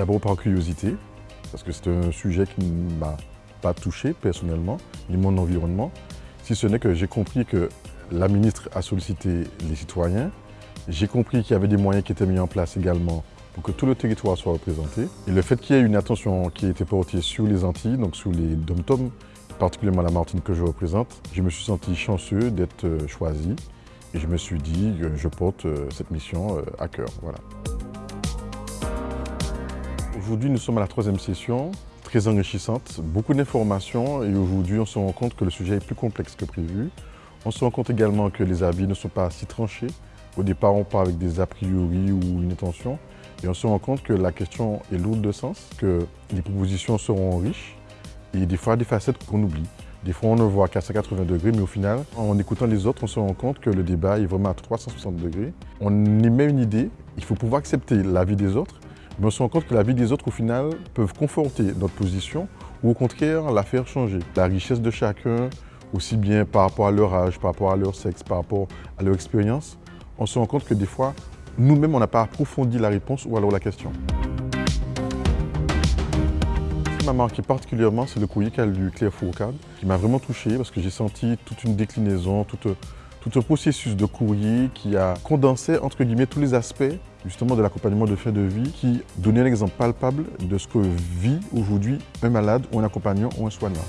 D'abord par curiosité, parce que c'est un sujet qui ne m'a pas touché personnellement, ni mon environnement, si ce n'est que j'ai compris que la ministre a sollicité les citoyens, j'ai compris qu'il y avait des moyens qui étaient mis en place également pour que tout le territoire soit représenté. Et le fait qu'il y ait une attention qui ait été portée sur les Antilles, donc sur les dom particulièrement la Martinique que je représente, je me suis senti chanceux d'être euh, choisi et je me suis dit que je porte euh, cette mission euh, à cœur. Voilà. Aujourd'hui, nous sommes à la troisième session, très enrichissante, beaucoup d'informations et aujourd'hui, on se rend compte que le sujet est plus complexe que prévu. On se rend compte également que les avis ne sont pas si tranchés. Au départ, on part avec des a priori ou une intention. Et on se rend compte que la question est lourde de sens, que les propositions seront riches et des fois des facettes qu'on oublie. Des fois, on ne voit qu'à 180 degrés, mais au final, en écoutant les autres, on se rend compte que le débat est vraiment à 360 degrés. On émet une idée, il faut pouvoir accepter l'avis des autres, mais on se compte que l'avis des autres, au final, peuvent conforter notre position ou au contraire la faire changer. La richesse de chacun, aussi bien par rapport à leur âge, par rapport à leur sexe, par rapport à leur expérience, on se rend compte que des fois, nous-mêmes, on n'a pas approfondi la réponse ou alors la question. Ce qui m'a marqué particulièrement, c'est le courrier qu'a lu Claire Fourcade, qui m'a vraiment touché parce que j'ai senti toute une déclinaison, tout, tout un processus de courrier qui a condensé, entre guillemets, tous les aspects justement de l'accompagnement de fin de vie qui donnait un exemple palpable de ce que vit aujourd'hui un malade ou un accompagnant ou un soignant.